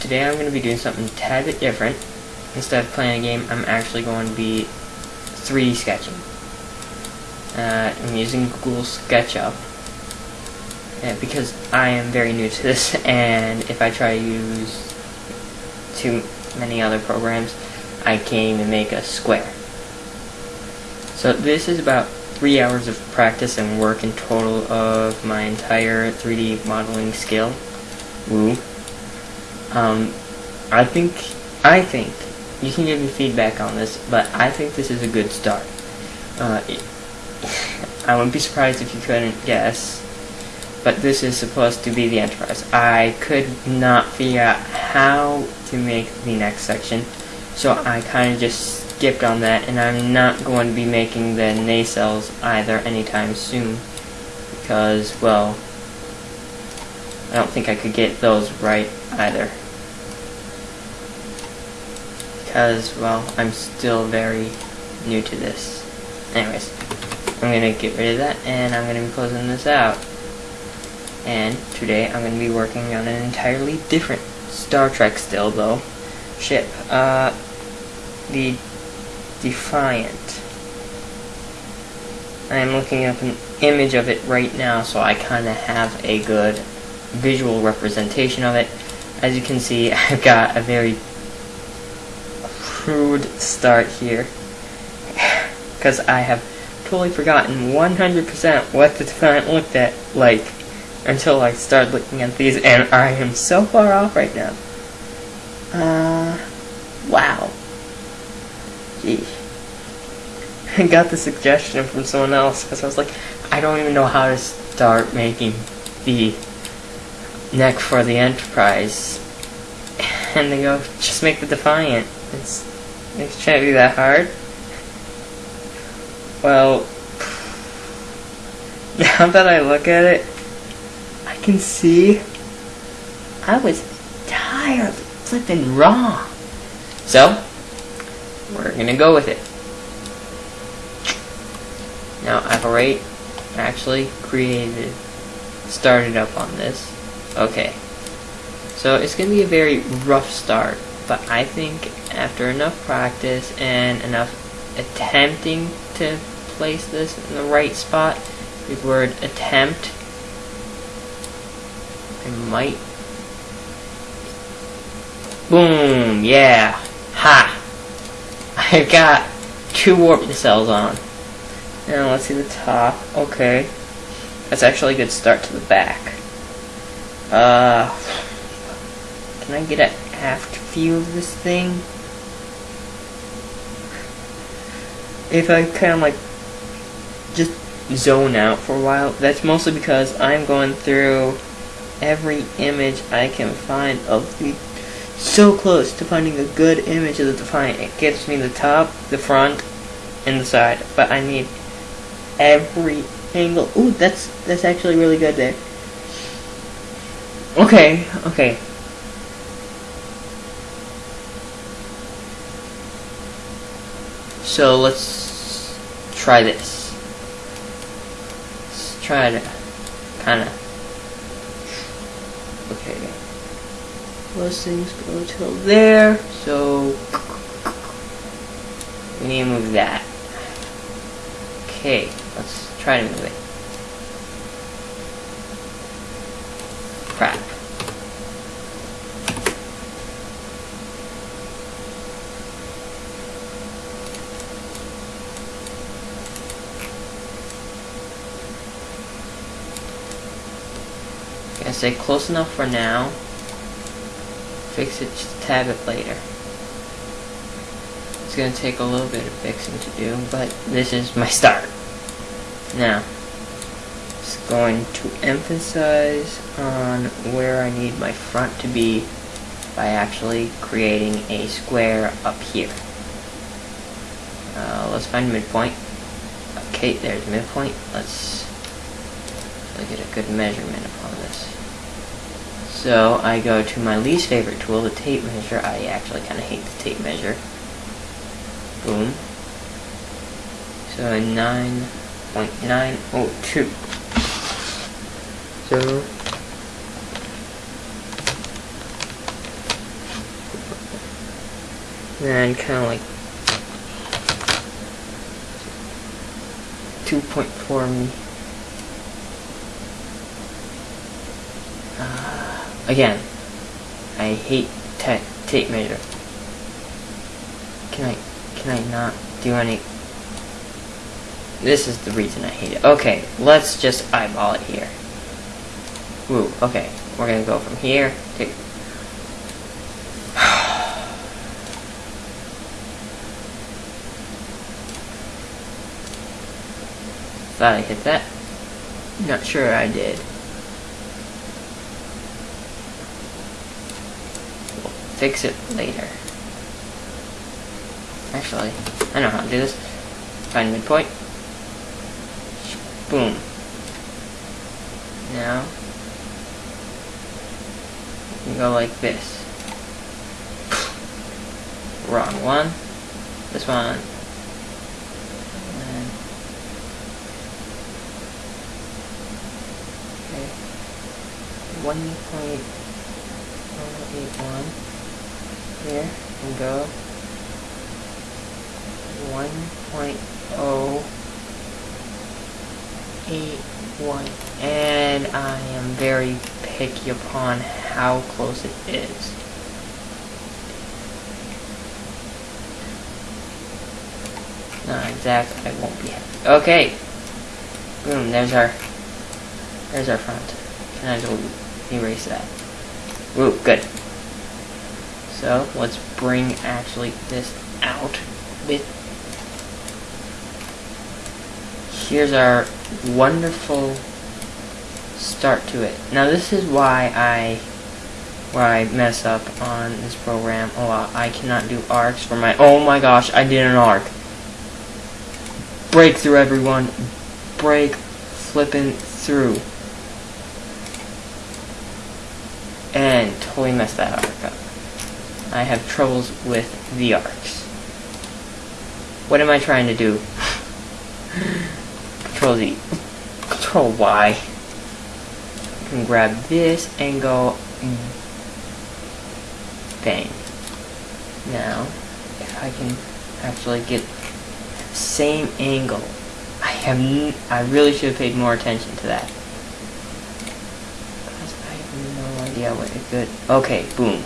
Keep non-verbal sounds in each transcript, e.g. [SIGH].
today I'm going to be doing something a tad bit different. Instead of playing a game, I'm actually going to be 3D sketching. Uh, I'm using Google SketchUp uh, because I am very new to this, [LAUGHS] and if I try to use too many other programs, I can't even make a square. So this is about three hours of practice and work in total of my entire 3D modeling skill. Woo. Um, I think, I think, you can give me feedback on this, but I think this is a good start. Uh, [LAUGHS] I wouldn't be surprised if you couldn't guess, but this is supposed to be the Enterprise. I could not figure out how to make the next section, so I kind of just skipped on that, and I'm not going to be making the nacelles either anytime soon, because, well, I don't think I could get those right either. Because, well, I'm still very new to this. Anyways, I'm going to get rid of that, and I'm going to be closing this out. And today I'm going to be working on an entirely different Star Trek still, though. Ship. Uh, the Defiant. I am looking up an image of it right now, so I kind of have a good visual representation of it. As you can see, [LAUGHS] I've got a very crude start here. Because I have totally forgotten 100% what the Defiant looked at like until I started looking at these, and I am so far off right now. Uh, wow. Gee. I got the suggestion from someone else because I was like, I don't even know how to start making the neck for the Enterprise. And they go, just make the Defiant. It's, it can't be that hard. Well, [LAUGHS] now that I look at it, I can see I was tired flipping wrong. So, we're gonna go with it. Now, I've already actually created, started up on this. Okay. So, it's gonna be a very rough start, but I think after enough practice and enough attempting to place this in the right spot, the word attempt, I might Boom! Yeah! Ha! [LAUGHS] I've got two warp nacelles on. Now let's see the top. Okay. That's actually a good start to the back. Uh, can I get an aft view of this thing? If I kind of like just zone out for a while, that's mostly because I'm going through every image I can find of the so close to finding a good image of the Defiant. It gives me the top, the front, and the side, but I need every angle. Ooh, that's that's actually really good there. Okay, okay. So let's try this. Let's try to kind of. Okay. Those things go till there, so we need to move that. Okay, let's try to move it. Crap. Gonna say close enough for now. Fix it just a tad bit later. It's gonna take a little bit of fixing to do, but this is my start. Now, it's going to emphasize on where I need my front to be by actually creating a square up here. Uh, let's find midpoint. Okay, there's midpoint. Let's get a good measurement upon this. So I go to my least favorite tool, the tape measure. I actually kind of hate the tape measure. Boom. So 9.902. So then kind of like 2.4 me. Uh, again, I hate tape measure. Can I, can I not do any? This is the reason I hate it. Okay, let's just eyeball it here. Ooh, okay. We're gonna go from here to... [SIGHS] Thought I hit that. Not sure I did. Fix it later. Actually, I know how to do this. Find midpoint. Boom. Now, you go like this. Wrong one. This one. One point oh eight one here and go one point oh eight one and I am very picky upon how close it is. Not exactly, I won't be happy. Okay. Boom, there's our, there's our front. Can I just erase that? Ooh, good. So, let's bring actually this out with here's our wonderful start to it. Now this is why I where I mess up on this program a lot. I cannot do arcs for my oh my gosh, I did an arc. Break through everyone. Break flipping through. And totally messed that up. I have troubles with the arcs. What am I trying to do? Control Z. Control Y. I can grab this and go bang. Now, if I can actually get same angle, I have I really should have paid more attention to that. I have no idea what it could. Okay, boom.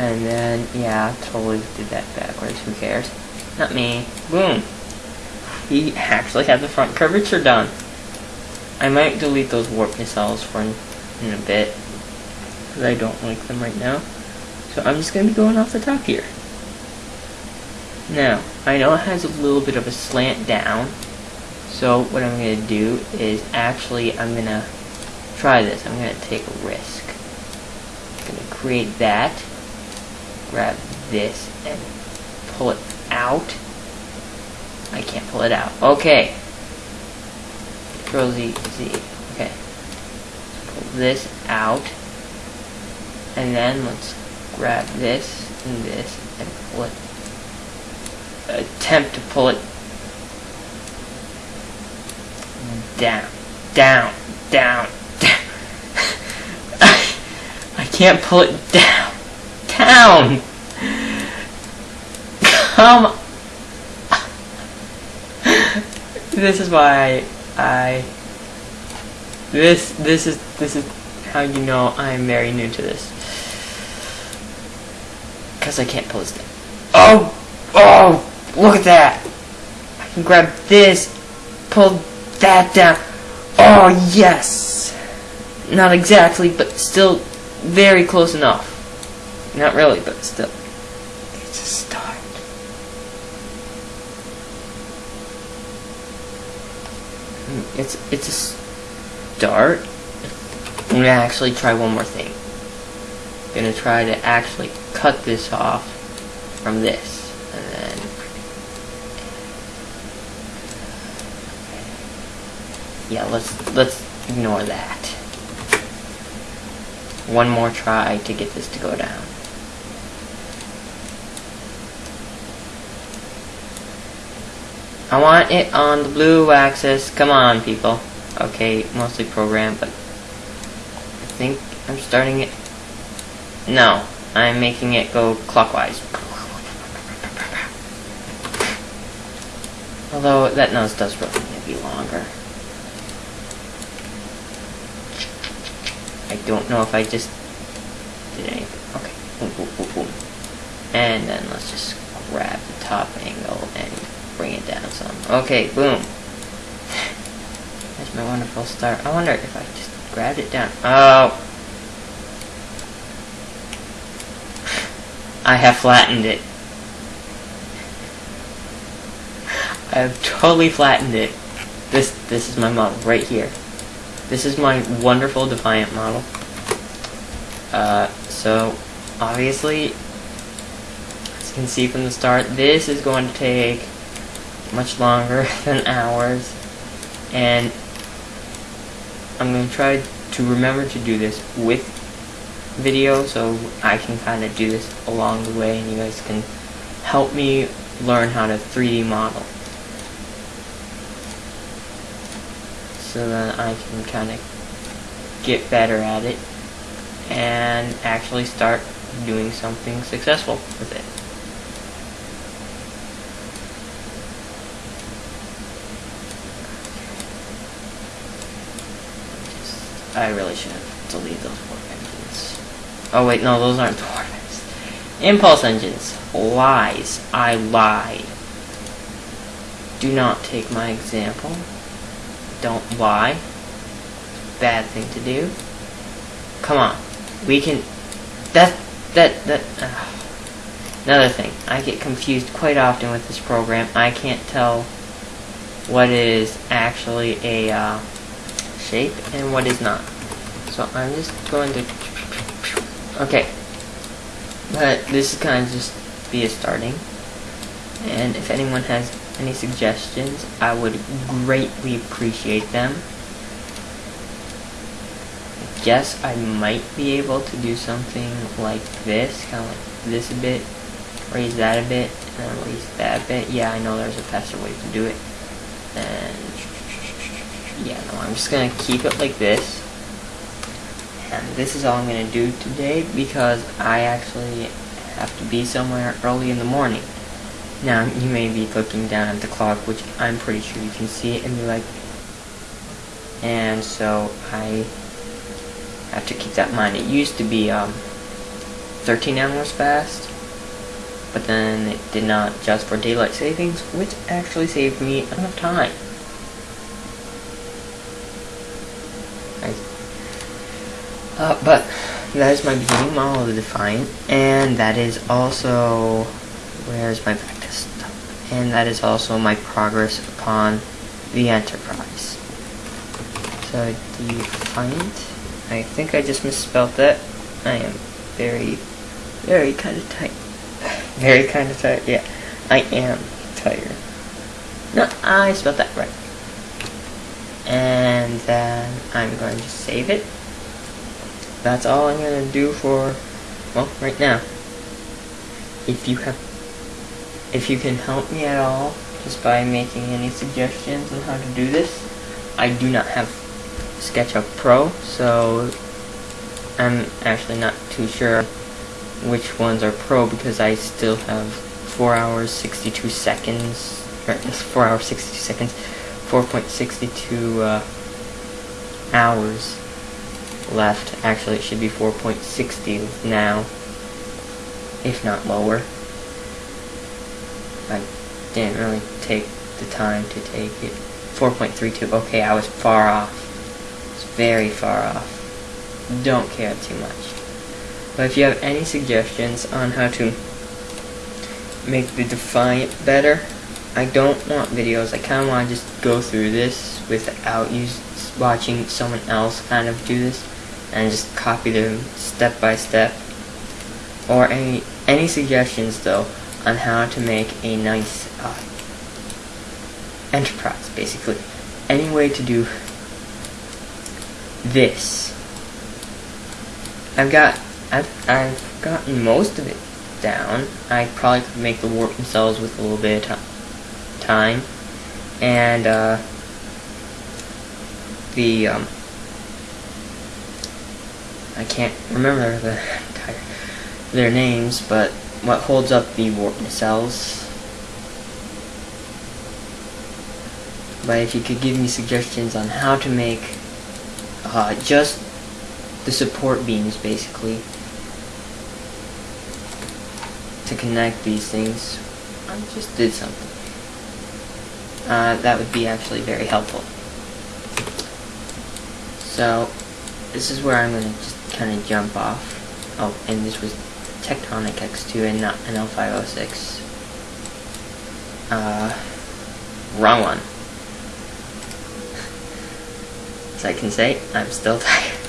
And then, yeah, totally did that backwards. Who cares? Not me. Boom he actually had the front curvature done. I might delete those warp nacelles for in, in a bit, because I don't like them right now. So I'm just going to be going off the top here. Now, I know it has a little bit of a slant down, so what I'm going to do is actually I'm going to try this. I'm going to take a risk. I'm going to create that, grab this, and pull it out I can't pull it out. Okay. Control Z, Z. Okay. Pull this out. And then let's grab this and this and pull it. Attempt to pull it down, down, down, down. [LAUGHS] I can't pull it down. Down! Come um, [LAUGHS] this is why I, this, this is, this is how you know I'm very new to this. Because I can't this down. Oh! Oh! Look at that! I can grab this, pull that down. Oh, yes! Not exactly, but still very close enough. Not really, but still. It's a start. It's it's a start. I'm gonna actually try one more thing. I'm gonna try to actually cut this off from this, and then yeah, let's let's ignore that. One more try to get this to go down. I want it on the blue axis. Come on, people. Okay, mostly program, but I think I'm starting it. No, I'm making it go clockwise. Although that nose does really need to be longer. I don't know if I just did anything. Okay, boom, boom, boom, boom. And then let's just grab the top angle and Okay, boom. That's my wonderful star. I wonder if I just grabbed it down. Oh! I have flattened it. I have totally flattened it. This this is my model right here. This is my wonderful Defiant model. Uh, so obviously, as you can see from the start, this is going to take much longer [LAUGHS] than hours, and I'm going to try to remember to do this with video so I can kind of do this along the way and you guys can help me learn how to 3D model. so that I can kind of get better at it and actually start doing something successful with it. I really should have deleted those warp engines. Oh wait, no, those aren't the warp engines. Impulse engines. Lies. I lied. Do not take my example don't lie. Bad thing to do. Come on. We can... That... That... That... Uh, another thing. I get confused quite often with this program. I can't tell what is actually a uh, shape and what is not. So I'm just going to... Okay. But this is kind of just be a starting. And if anyone has any suggestions, I would greatly appreciate them. I guess I might be able to do something like this, kind of like this a bit, raise that a bit, and raise that a bit. Yeah, I know there's a faster way to do it. And yeah, no, I'm just gonna keep it like this. And this is all I'm gonna do today because I actually have to be somewhere early in the morning. Now, you may be looking down at the clock, which I'm pretty sure you can see and be like, and so I have to keep that in mind. It used to be um, 13 hours fast, but then it did not just for daylight savings, which actually saved me enough time. But that is my beginning model of the Defiant, and that is also where's my practice, and that is also my progress upon the Enterprise. So Defiant, I think I just misspelled that. I am very, very kind of tight. very kind of tired, yeah. I am tired. No, I spelled that right. And then I'm going to save it. That's all I'm to do for, well, right now. If you have if you can help me at all, just by making any suggestions on how to do this. I do not have SketchUp Pro, so I'm actually not too sure which ones are Pro because I still have 4 hours 62 seconds, or 4 hours 62 seconds, 4.62 uh, hours left. Actually, it should be 4.60 now, if not lower. I didn't really take the time to take it. 4.32, okay, I was far off. It's very far off. Don't care too much. But if you have any suggestions on how to make the Defiant better, I don't want videos. I kind of want to just go through this without you watching someone else kind of do this and just copy them step by step. Or any any suggestions though on how to make a nice uh, enterprise, basically. Any way to do this. I've got, I've, I've gotten most of it down. I probably could make the warp themselves with a little bit of time. And, uh, the, um, I can't remember the their names, but what holds up the warp nacelles. But if you could give me suggestions on how to make uh, just the support beams, basically, to connect these things, I just did something. Uh, that would be actually very helpful. So, this is where I'm going to just kind of jump off. Oh, and this was Tectonic X2 and not NL506. Uh, wrong one. [LAUGHS] As I can say, I'm still [LAUGHS] tired.